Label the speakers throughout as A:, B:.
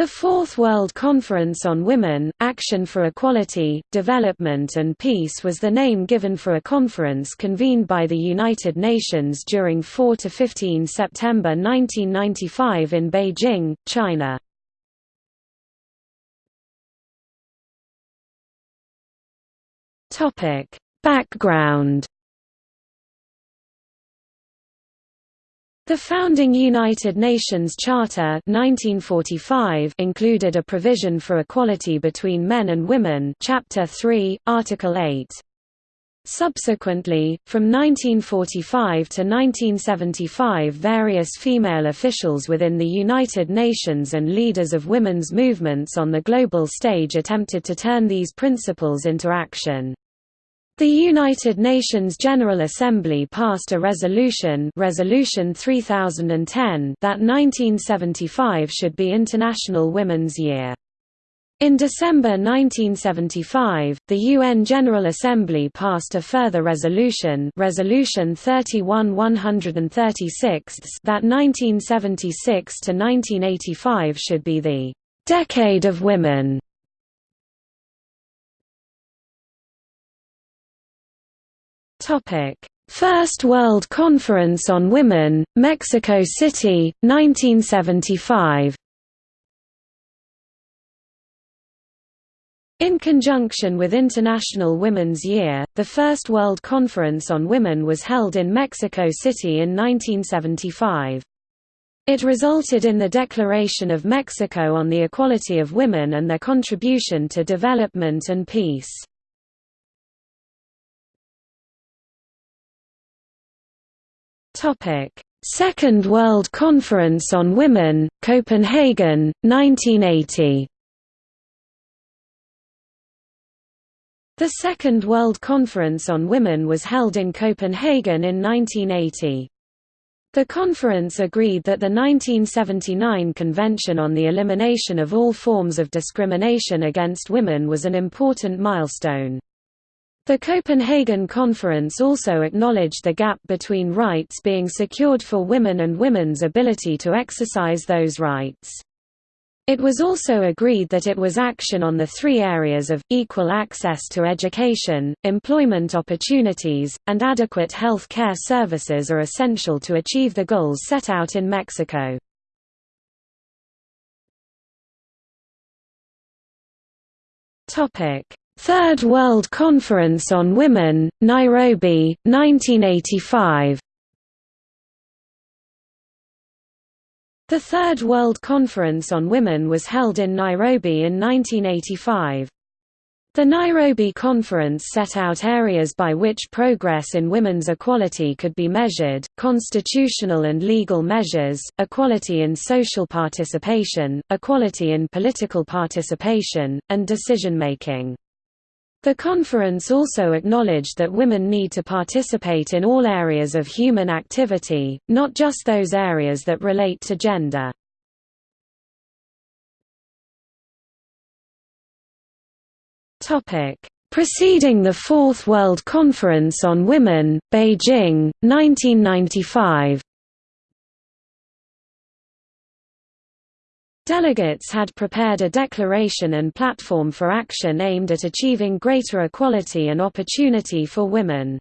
A: The Fourth World Conference on Women, Action for Equality, Development and Peace was the name given for a conference convened by the United Nations during 4–15 September 1995 in Beijing, China. Background The founding United Nations Charter 1945 included a provision for equality between men and women Chapter 3, Article 8. Subsequently, from 1945 to 1975 various female officials within the United Nations and leaders of women's movements on the global stage attempted to turn these principles into action. The United Nations General Assembly passed a resolution, resolution 3010 that 1975 should be International Women's Year. In December 1975, the UN General Assembly passed a further resolution Resolution 31-136 that 1976 to 1985 should be the «Decade of Women». Topic: First World Conference on Women, Mexico City, 1975. In conjunction with International Women's Year, the First World Conference on Women was held in Mexico City in 1975. It resulted in the Declaration of Mexico on the Equality of Women and their contribution to development and peace. Second World Conference on Women, Copenhagen, 1980. The Second World Conference on Women was held in Copenhagen in 1980. The conference agreed that the 1979 Convention on the Elimination of All Forms of Discrimination Against Women was an important milestone. The Copenhagen Conference also acknowledged the gap between rights being secured for women and women's ability to exercise those rights. It was also agreed that it was action on the three areas of, equal access to education, employment opportunities, and adequate health care services are essential to achieve the goals set out in Mexico. Third World Conference on Women, Nairobi, 1985 The Third World Conference on Women was held in Nairobi in 1985. The Nairobi Conference set out areas by which progress in women's equality could be measured, constitutional and legal measures, equality in social participation, equality in political participation, and decision-making. The conference also acknowledged that women need to participate in all areas of human activity, not just those areas that relate to gender. Preceding the Fourth World Conference on Women, Beijing, 1995 Delegates had prepared a declaration and platform for action aimed at achieving greater equality and opportunity for women.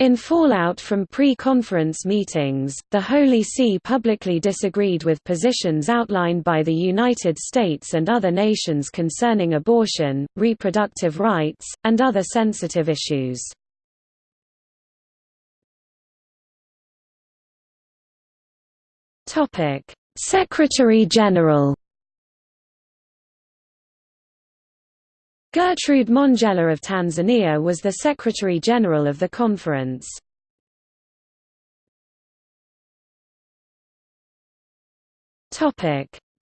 A: In fallout from pre-conference meetings, the Holy See publicly disagreed with positions outlined by the United States and other nations concerning abortion, reproductive rights, and other sensitive issues. Topic: Secretary-General Gertrude Mongella of Tanzania was the Secretary-General of the conference.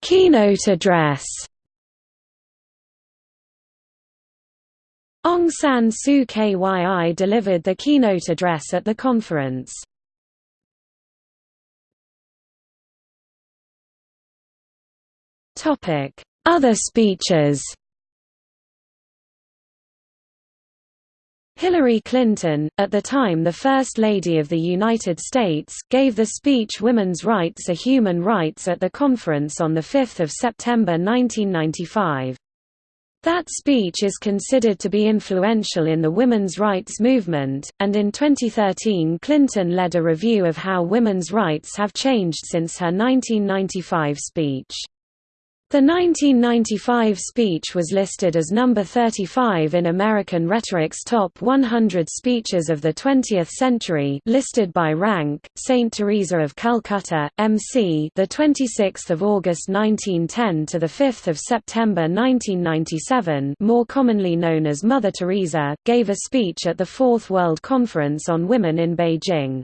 A: Keynote address Aung San Suu Kyi delivered the keynote address at the conference. Other speeches Hillary Clinton, at the time the First Lady of the United States, gave the speech Women's Rights are Human Rights at the conference on 5 September 1995. That speech is considered to be influential in the women's rights movement, and in 2013 Clinton led a review of how women's rights have changed since her 1995 speech. The 1995 speech was listed as number 35 in American Rhetoric's Top 100 Speeches of the 20th Century listed by rank. Saint Teresa of Calcutta, MC, the 26th of August 1910 to the 5th of September 1997, more commonly known as Mother Teresa, gave a speech at the Fourth World Conference on Women in Beijing.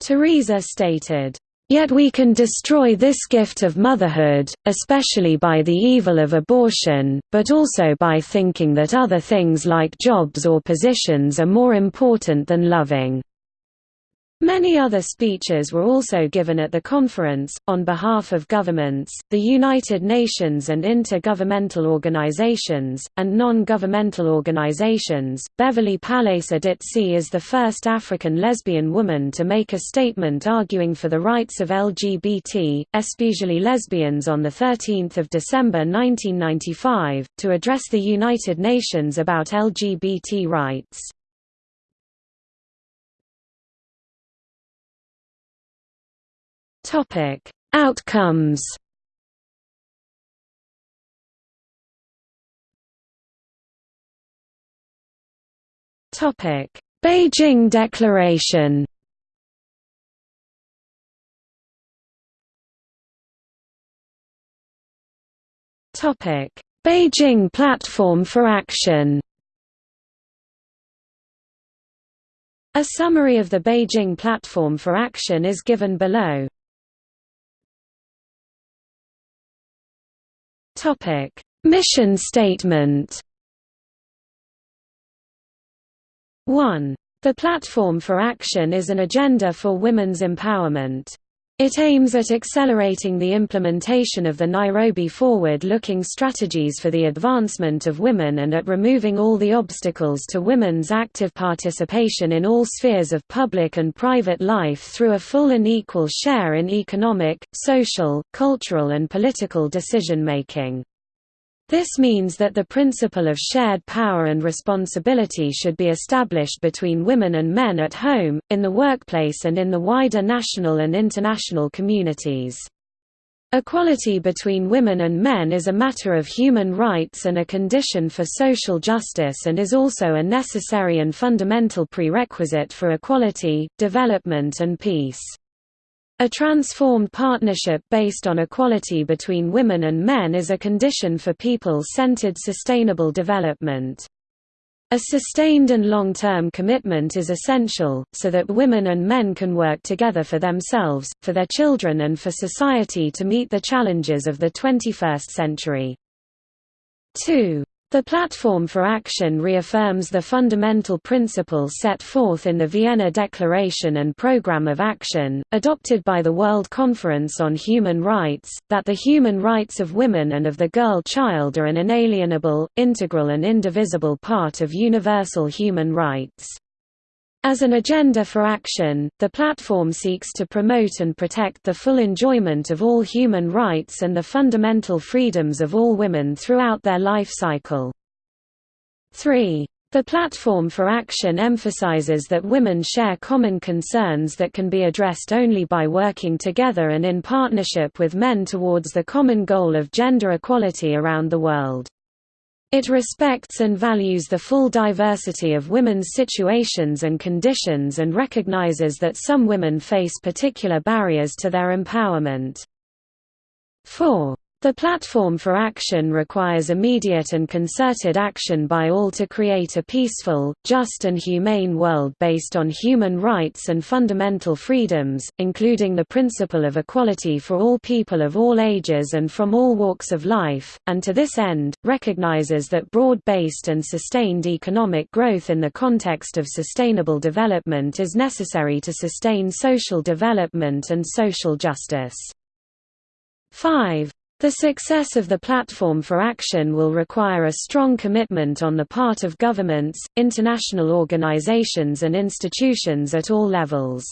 A: Teresa stated, Yet we can destroy this gift of motherhood, especially by the evil of abortion, but also by thinking that other things like jobs or positions are more important than loving. Many other speeches were also given at the conference, on behalf of governments, the United Nations and intergovernmental organizations, and non-governmental organizations. Beverly Palesa Ditsie is the first African lesbian woman to make a statement arguing for the rights of LGBT, especially lesbians on 13 December 1995, to address the United Nations about LGBT rights. Topic: Outcomes. Topic: Beijing Declaration. Topic: Beijing Platform for Action. A summary of the Beijing Platform for Action is given below. Topic: Mission statement. 1. The Platform for Action is an agenda for women's empowerment. It aims at accelerating the implementation of the Nairobi Forward-Looking Strategies for the Advancement of Women and at removing all the obstacles to women's active participation in all spheres of public and private life through a full and equal share in economic, social, cultural and political decision-making. This means that the principle of shared power and responsibility should be established between women and men at home, in the workplace and in the wider national and international communities. Equality between women and men is a matter of human rights and a condition for social justice and is also a necessary and fundamental prerequisite for equality, development and peace. A transformed partnership based on equality between women and men is a condition for people-centered sustainable development. A sustained and long-term commitment is essential, so that women and men can work together for themselves, for their children and for society to meet the challenges of the 21st century. 2. The Platform for Action reaffirms the fundamental principles set forth in the Vienna Declaration and Programme of Action, adopted by the World Conference on Human Rights, that the human rights of women and of the girl child are an inalienable, integral and indivisible part of universal human rights. As an agenda for action, the platform seeks to promote and protect the full enjoyment of all human rights and the fundamental freedoms of all women throughout their life cycle. 3. The Platform for Action emphasizes that women share common concerns that can be addressed only by working together and in partnership with men towards the common goal of gender equality around the world. It respects and values the full diversity of women's situations and conditions and recognizes that some women face particular barriers to their empowerment. 4. The Platform for Action requires immediate and concerted action by all to create a peaceful, just and humane world based on human rights and fundamental freedoms, including the principle of equality for all people of all ages and from all walks of life, and to this end, recognizes that broad-based and sustained economic growth in the context of sustainable development is necessary to sustain social development and social justice. 5. The success of the platform for action will require a strong commitment on the part of governments, international organizations and institutions at all levels.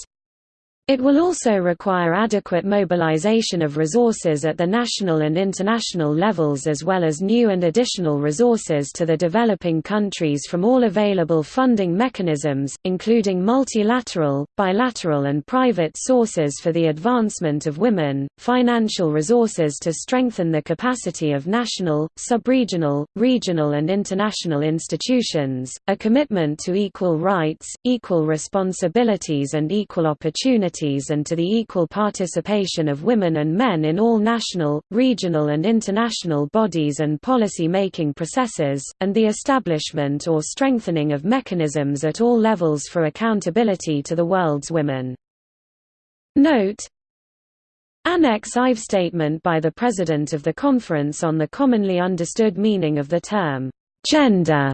A: It will also require adequate mobilization of resources at the national and international levels as well as new and additional resources to the developing countries from all available funding mechanisms, including multilateral, bilateral and private sources for the advancement of women, financial resources to strengthen the capacity of national, subregional, regional and international institutions, a commitment to equal rights, equal responsibilities and equal opportunities and to the equal participation of women and men in all national, regional and international bodies and policy-making processes, and the establishment or strengthening of mechanisms at all levels for accountability to the world's women. Note Annex IV statement by the President of the Conference on the commonly understood meaning of the term, gender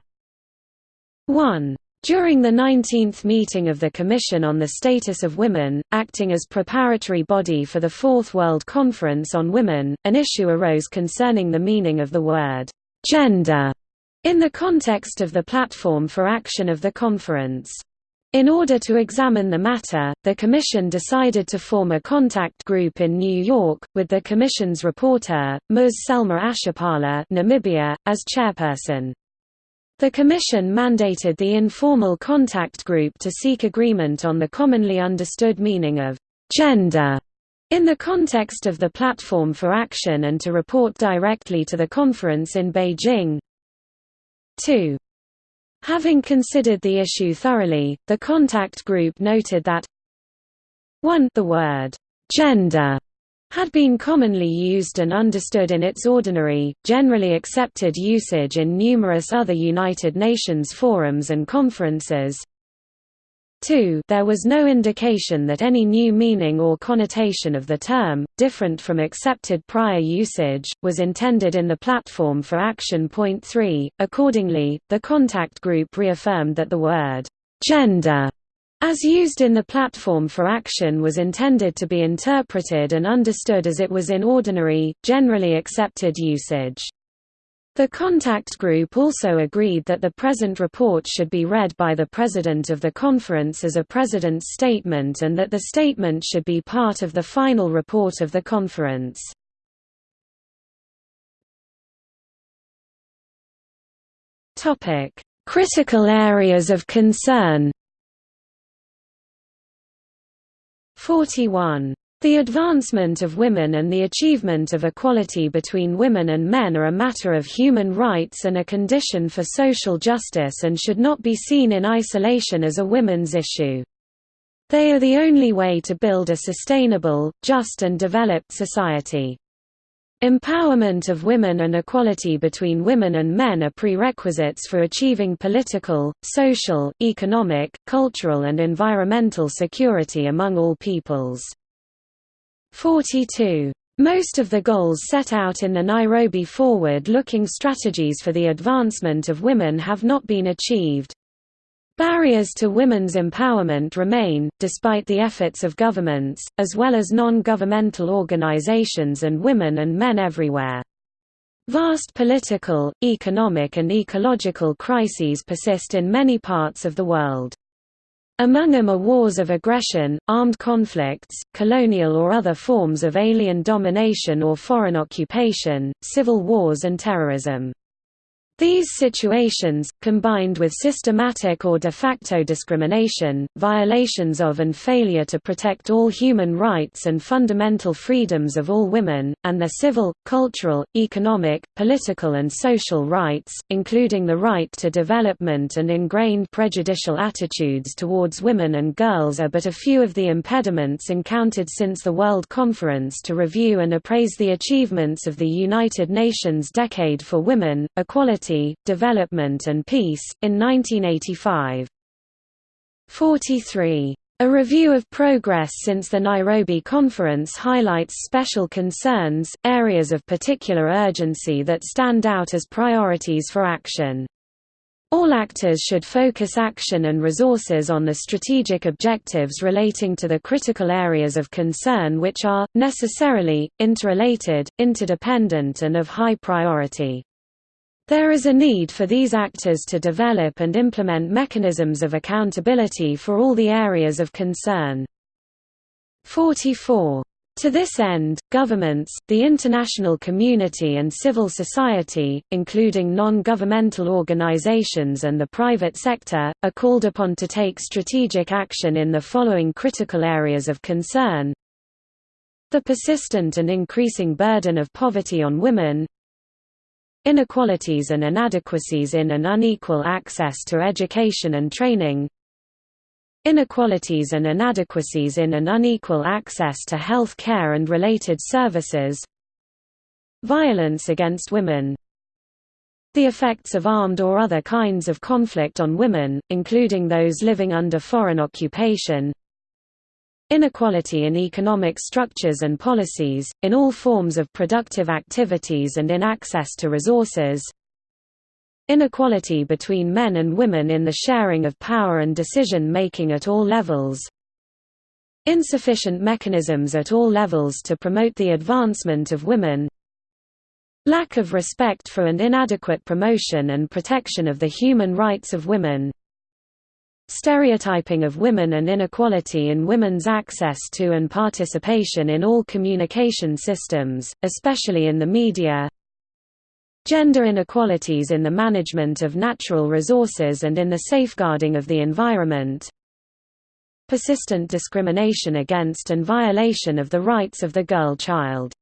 A: 1. During the 19th meeting of the Commission on the Status of Women, acting as preparatory body for the Fourth World Conference on Women, an issue arose concerning the meaning of the word «gender» in the context of the platform for action of the conference. In order to examine the matter, the Commission decided to form a contact group in New York, with the Commission's rapporteur, Ms. Selma Ashipala Namibia, as chairperson. The Commission mandated the informal contact group to seek agreement on the commonly understood meaning of «gender» in the context of the Platform for Action and to report directly to the conference in Beijing. 2. Having considered the issue thoroughly, the contact group noted that 1 the word «gender» had been commonly used and understood in its ordinary, generally accepted usage in numerous other United Nations forums and conferences. 2 There was no indication that any new meaning or connotation of the term, different from accepted prior usage, was intended in the Platform for Action. Point 3. Accordingly, the contact group reaffirmed that the word, gender as used in the platform for action was intended to be interpreted and understood as it was in ordinary, generally accepted usage. The contact group also agreed that the present report should be read by the President of the conference as a President's statement and that the statement should be part of the final report of the conference. Critical areas of concern 41. The advancement of women and the achievement of equality between women and men are a matter of human rights and a condition for social justice and should not be seen in isolation as a women's issue. They are the only way to build a sustainable, just and developed society. Empowerment of women and equality between women and men are prerequisites for achieving political, social, economic, cultural and environmental security among all peoples. 42. Most of the goals set out in the Nairobi Forward-Looking Strategies for the Advancement of Women have not been achieved. Barriers to women's empowerment remain, despite the efforts of governments, as well as non-governmental organizations and women and men everywhere. Vast political, economic and ecological crises persist in many parts of the world. Among them are wars of aggression, armed conflicts, colonial or other forms of alien domination or foreign occupation, civil wars and terrorism. These situations, combined with systematic or de facto discrimination, violations of and failure to protect all human rights and fundamental freedoms of all women, and their civil, cultural, economic, political and social rights, including the right to development and ingrained prejudicial attitudes towards women and girls are but a few of the impediments encountered since the World Conference to review and appraise the achievements of the United Nations Decade for Women, Equality Development and Peace, in 1985. 43. A review of progress since the Nairobi conference highlights special concerns, areas of particular urgency that stand out as priorities for action. All actors should focus action and resources on the strategic objectives relating to the critical areas of concern which are, necessarily, interrelated, interdependent and of high priority. There is a need for these actors to develop and implement mechanisms of accountability for all the areas of concern. 44. To this end, governments, the international community and civil society, including non-governmental organizations and the private sector, are called upon to take strategic action in the following critical areas of concern. The persistent and increasing burden of poverty on women Inequalities and inadequacies in and unequal access to education and training Inequalities and inadequacies in and unequal access to health care and related services Violence against women The effects of armed or other kinds of conflict on women, including those living under foreign occupation Inequality in economic structures and policies, in all forms of productive activities and in access to resources. Inequality between men and women in the sharing of power and decision-making at all levels. Insufficient mechanisms at all levels to promote the advancement of women. Lack of respect for and inadequate promotion and protection of the human rights of women Stereotyping of women and inequality in women's access to and participation in all communication systems, especially in the media. Gender inequalities in the management of natural resources and in the safeguarding of the environment. Persistent discrimination against and violation of the rights of the girl child.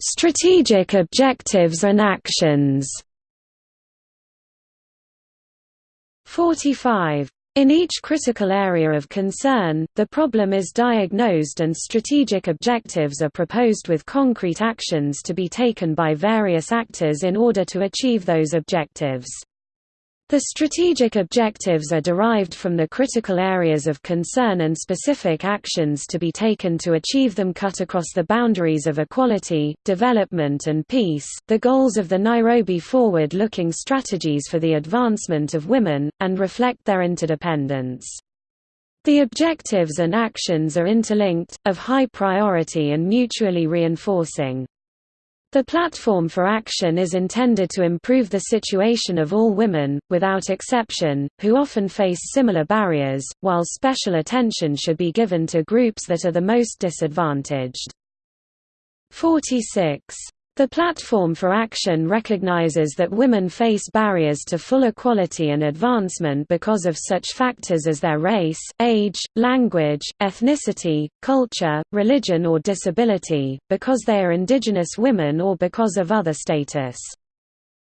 A: Strategic objectives and actions 45 in each critical area of concern, the problem is diagnosed and strategic objectives are proposed with concrete actions to be taken by various actors in order to achieve those objectives. The strategic objectives are derived from the critical areas of concern and specific actions to be taken to achieve them cut across the boundaries of equality, development and peace, the goals of the Nairobi forward-looking strategies for the advancement of women, and reflect their interdependence. The objectives and actions are interlinked, of high priority and mutually reinforcing. The platform for action is intended to improve the situation of all women, without exception, who often face similar barriers, while special attention should be given to groups that are the most disadvantaged. 46 the Platform for Action recognizes that women face barriers to full equality and advancement because of such factors as their race, age, language, ethnicity, culture, religion or disability, because they are indigenous women or because of other status.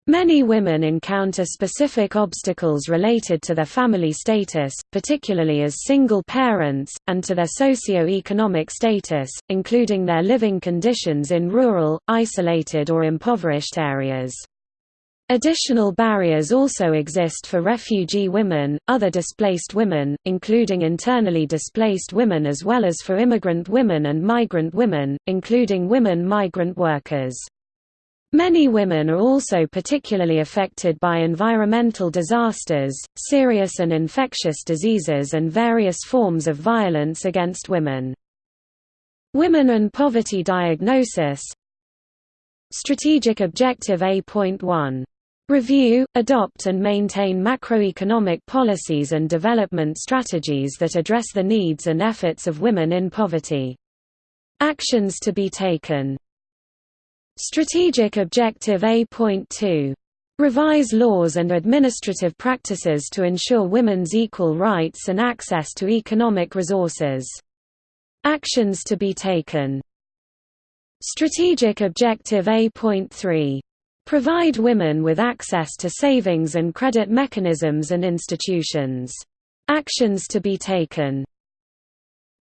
A: Many women encounter specific obstacles related to their family status, particularly as single parents, and to their socio-economic status, including their living conditions in rural, isolated or impoverished areas. Additional barriers also exist for refugee women, other displaced women, including internally displaced women as well as for immigrant women and migrant women, including women migrant workers. Many women are also particularly affected by environmental disasters, serious and infectious diseases and various forms of violence against women. Women and poverty diagnosis Strategic Objective A.1. Review, adopt and maintain macroeconomic policies and development strategies that address the needs and efforts of women in poverty. Actions to be taken Strategic Objective A.2. Revise laws and administrative practices to ensure women's equal rights and access to economic resources. Actions to be taken Strategic Objective A.3. Provide women with access to savings and credit mechanisms and institutions. Actions to be taken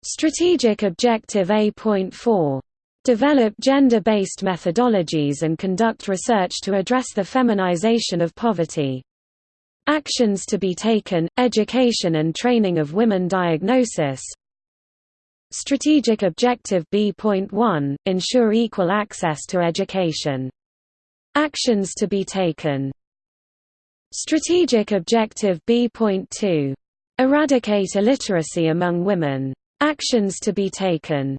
A: Strategic Objective A.4 develop gender-based methodologies and conduct research to address the feminization of poverty. Actions to be taken, education and training of women diagnosis Strategic Objective B.1, ensure equal access to education Actions to be taken Strategic Objective B.2. Eradicate illiteracy among women. Actions to be taken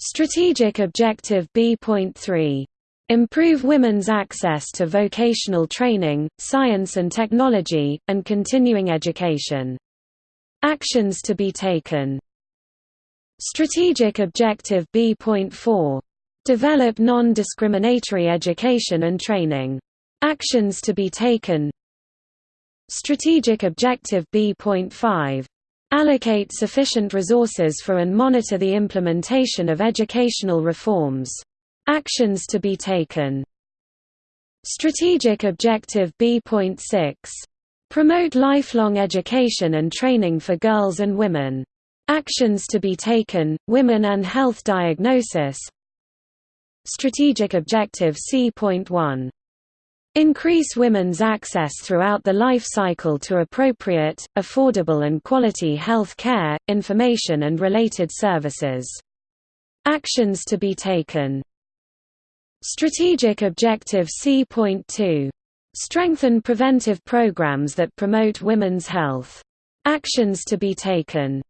A: Strategic Objective B.3. Improve women's access to vocational training, science and technology, and continuing education. Actions to be taken Strategic Objective B.4. Develop non-discriminatory education and training. Actions to be taken Strategic Objective B.5 Allocate sufficient resources for and monitor the implementation of educational reforms. Actions to be taken Strategic Objective B.6 Promote lifelong education and training for girls and women. Actions to be taken, women and health diagnosis Strategic Objective C.1 Increase women's access throughout the life cycle to appropriate, affordable and quality health care, information and related services. Actions to be taken Strategic Objective C.2. Strengthen preventive programs that promote women's health. Actions to be taken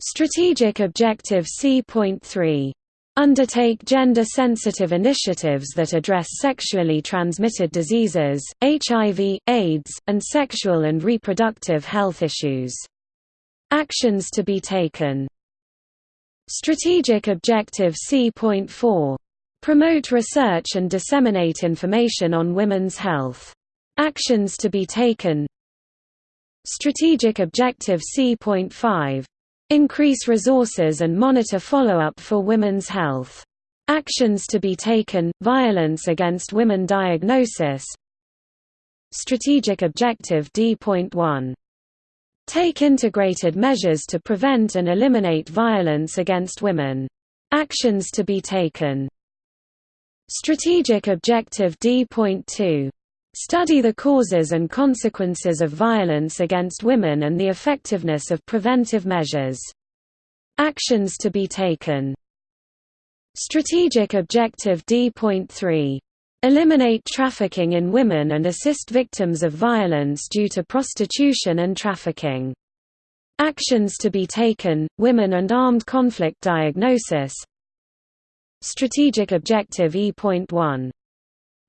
A: Strategic Objective C.3 undertake gender-sensitive initiatives that address sexually transmitted diseases, HIV, AIDS, and sexual and reproductive health issues. Actions to be taken Strategic Objective C.4. Promote research and disseminate information on women's health. Actions to be taken Strategic Objective C.5 Increase resources and monitor follow-up for women's health. Actions to be taken, violence against women diagnosis Strategic Objective D.1 Take integrated measures to prevent and eliminate violence against women. Actions to be taken Strategic Objective D.2 Study the causes and consequences of violence against women and the effectiveness of preventive measures. Actions to be taken Strategic Objective D.3. Eliminate trafficking in women and assist victims of violence due to prostitution and trafficking. Actions to be taken, women and armed conflict diagnosis Strategic Objective E.1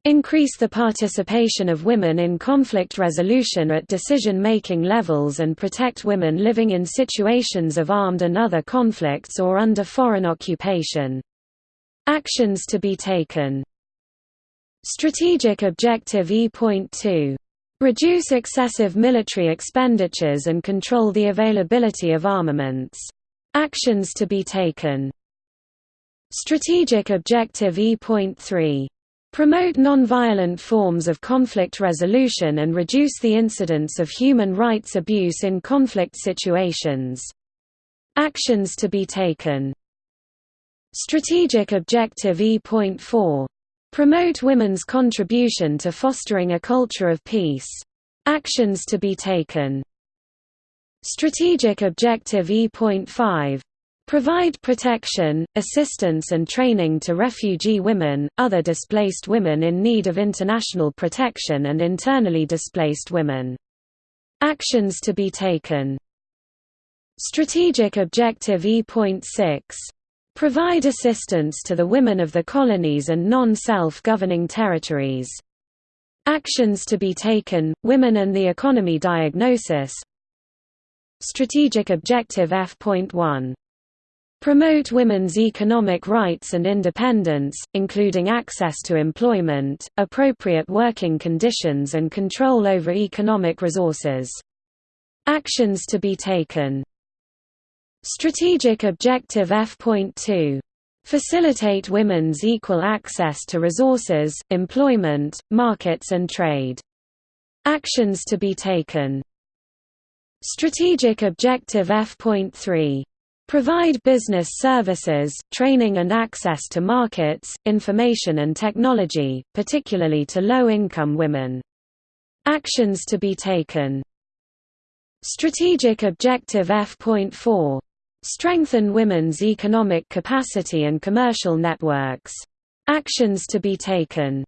A: Increase the participation of women in conflict resolution at decision-making levels and protect women living in situations of armed and other conflicts or under foreign occupation. Actions to be taken Strategic Objective E.2. Reduce excessive military expenditures and control the availability of armaments. Actions to be taken Strategic Objective E.3 Promote nonviolent forms of conflict resolution and reduce the incidence of human rights abuse in conflict situations. Actions to be taken Strategic Objective E.4. Promote women's contribution to fostering a culture of peace. Actions to be taken Strategic Objective E.5 Provide protection, assistance and training to refugee women, other displaced women in need of international protection and internally displaced women. Actions to be taken Strategic Objective E.6. Provide assistance to the women of the colonies and non-self-governing territories. Actions to be taken, Women and the Economy Diagnosis Strategic Objective F.1 Promote women's economic rights and independence, including access to employment, appropriate working conditions and control over economic resources. Actions to be taken Strategic Objective F.2 Facilitate women's equal access to resources, employment, markets and trade. Actions to be taken Strategic Objective F.3 Provide business services, training and access to markets, information and technology, particularly to low-income women. Actions to be taken Strategic Objective F.4. Strengthen women's economic capacity and commercial networks. Actions to be taken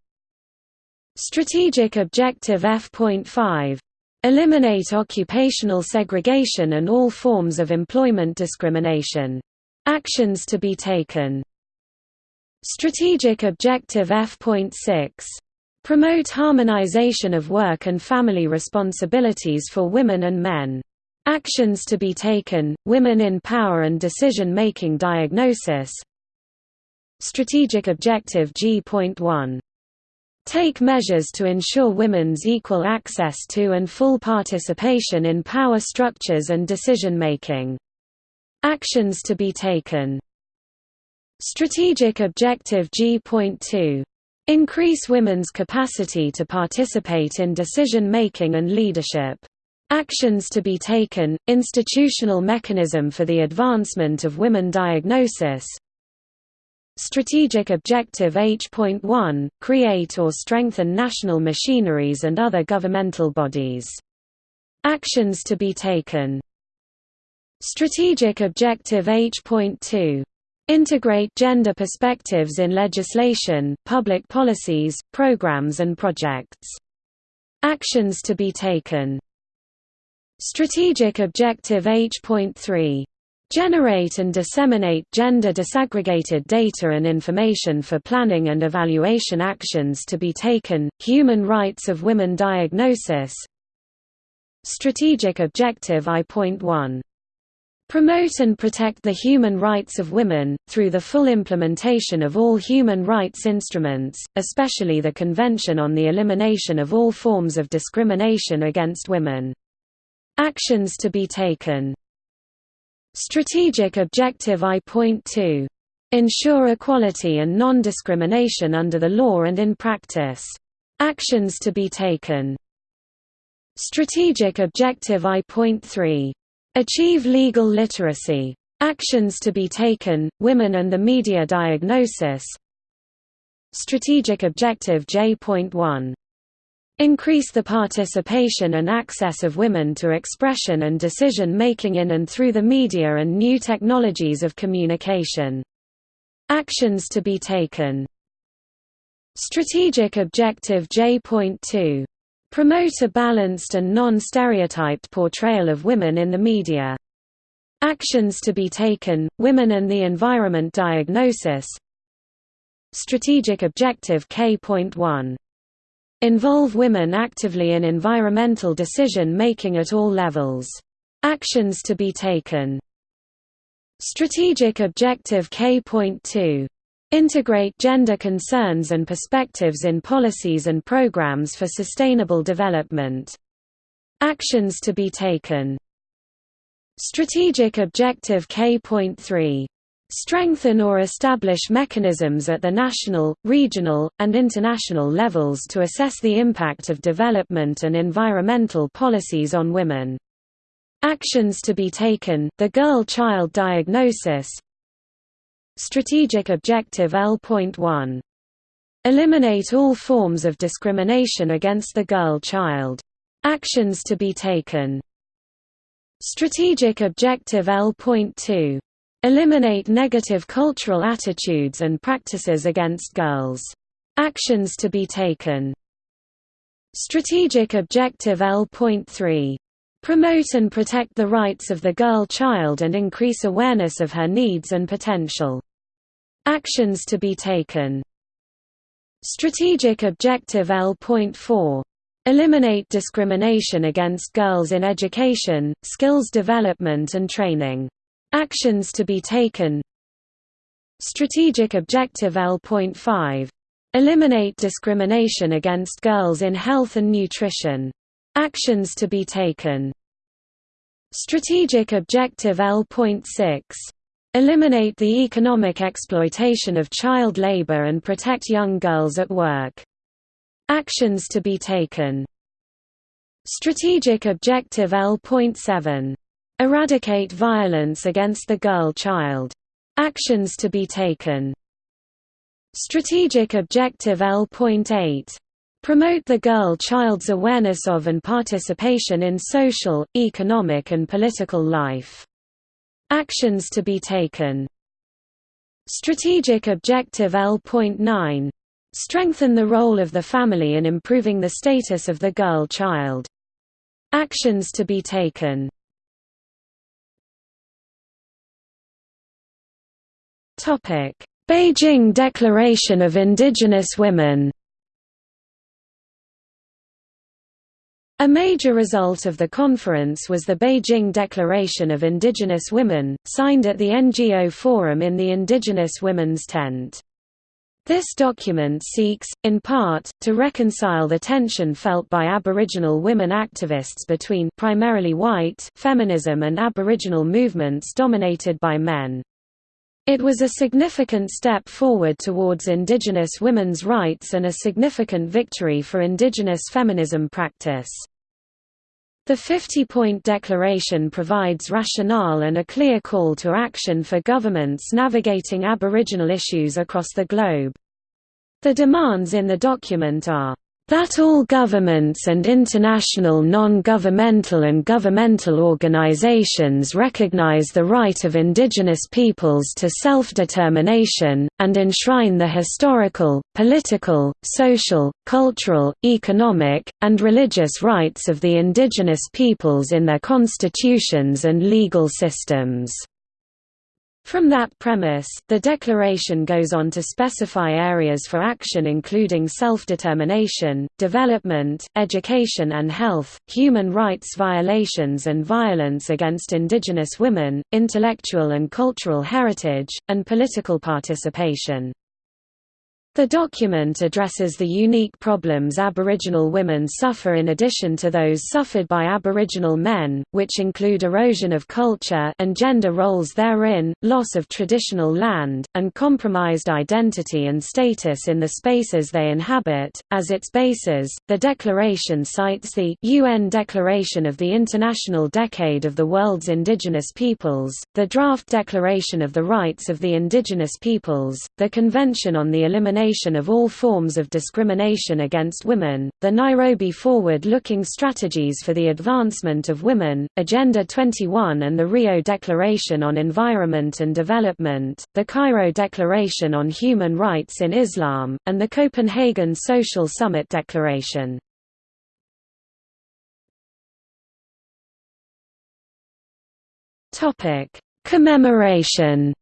A: Strategic Objective F.5 Eliminate occupational segregation and all forms of employment discrimination. Actions to be taken Strategic Objective F.6 Promote harmonization of work and family responsibilities for women and men. Actions to be taken, women in power and decision-making diagnosis Strategic Objective G.1 Take measures to ensure women's equal access to and full participation in power structures and decision-making. Actions to be taken Strategic Objective G.2 Increase women's capacity to participate in decision-making and leadership. Actions to be taken, institutional mechanism for the advancement of women diagnosis Strategic Objective H.1, create or strengthen national machineries and other governmental bodies. Actions to be taken Strategic Objective H.2 Integrate gender perspectives in legislation, public policies, programs and projects. Actions to be taken Strategic Objective H.3 Generate and disseminate gender disaggregated data and information for planning and evaluation actions to be taken, human rights of women diagnosis. Strategic Objective I.1 Promote and protect the human rights of women, through the full implementation of all human rights instruments, especially the Convention on the Elimination of All Forms of Discrimination Against Women. Actions to be taken Strategic Objective I.2. Ensure equality and non-discrimination under the law and in practice. Actions to be taken Strategic Objective I.3. Achieve legal literacy. Actions to be taken, women and the media diagnosis Strategic Objective J.1 Increase the participation and access of women to expression and decision-making in and through the media and new technologies of communication. Actions to be taken Strategic Objective J.2. Promote a balanced and non-stereotyped portrayal of women in the media. Actions to be taken, women and the environment diagnosis Strategic Objective K.1 Involve women actively in environmental decision-making at all levels. Actions to be taken Strategic Objective K.2 Integrate gender concerns and perspectives in policies and programs for sustainable development. Actions to be taken Strategic Objective K.3 Strengthen or establish mechanisms at the national, regional, and international levels to assess the impact of development and environmental policies on women. Actions to be taken, the girl-child diagnosis Strategic Objective L.1. Eliminate all forms of discrimination against the girl-child. Actions to be taken Strategic Objective L.2 Eliminate negative cultural attitudes and practices against girls. Actions to be taken Strategic Objective L.3. Promote and protect the rights of the girl child and increase awareness of her needs and potential. Actions to be taken Strategic Objective L.4. Eliminate discrimination against girls in education, skills development and training. Actions to be taken Strategic Objective L.5. Eliminate discrimination against girls in health and nutrition. Actions to be taken Strategic Objective L.6. Eliminate the economic exploitation of child labor and protect young girls at work. Actions to be taken Strategic Objective L.7 Eradicate violence against the girl child. Actions to be taken Strategic Objective L.8 Promote the girl child's awareness of and participation in social, economic and political life. Actions to be taken Strategic Objective L.9. Strengthen the role of the family in improving the status of the girl child. Actions to be taken Beijing Declaration of Indigenous Women A major result of the conference was the Beijing Declaration of Indigenous Women, signed at the NGO Forum in the Indigenous Women's Tent. This document seeks, in part, to reconcile the tension felt by Aboriginal women activists between primarily white feminism and Aboriginal movements dominated by men. It was a significant step forward towards Indigenous women's rights and a significant victory for Indigenous feminism practice. The 50-point declaration provides rationale and a clear call to action for governments navigating Aboriginal issues across the globe. The demands in the document are that all governments and international non-governmental and governmental organizations recognize the right of indigenous peoples to self-determination, and enshrine the historical, political, social, cultural, economic, and religious rights of the indigenous peoples in their constitutions and legal systems. From that premise, the declaration goes on to specify areas for action including self-determination, development, education and health, human rights violations and violence against indigenous women, intellectual and cultural heritage, and political participation. The document addresses the unique problems Aboriginal women suffer in addition to those suffered by Aboriginal men, which include erosion of culture and gender roles therein, loss of traditional land, and compromised identity and status in the spaces they inhabit. As its basis, the declaration cites the UN Declaration of the International Decade of the World's Indigenous Peoples, the Draft Declaration of the Rights of the Indigenous Peoples, the Convention on the Elimination of all forms of discrimination against women, the Nairobi Forward-Looking Strategies for the Advancement of Women, Agenda 21 and the Rio Declaration on Environment and Development, the Cairo Declaration on Human Rights in Islam, and the Copenhagen Social Summit Declaration. Commemoration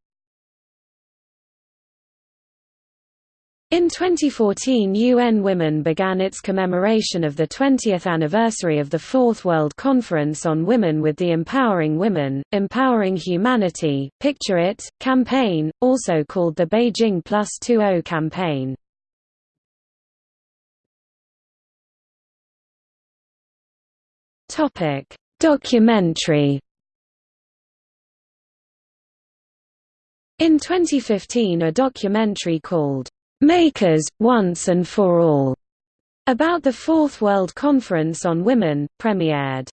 A: In 2014 UN Women began its commemoration of the 20th anniversary of the Fourth World Conference on Women with the Empowering Women, Empowering Humanity, Picture It, campaign, also called the Beijing Plus 20 campaign. Documentary In 2015 a documentary called Makers, Once and for All, about the Fourth World Conference on Women, premiered.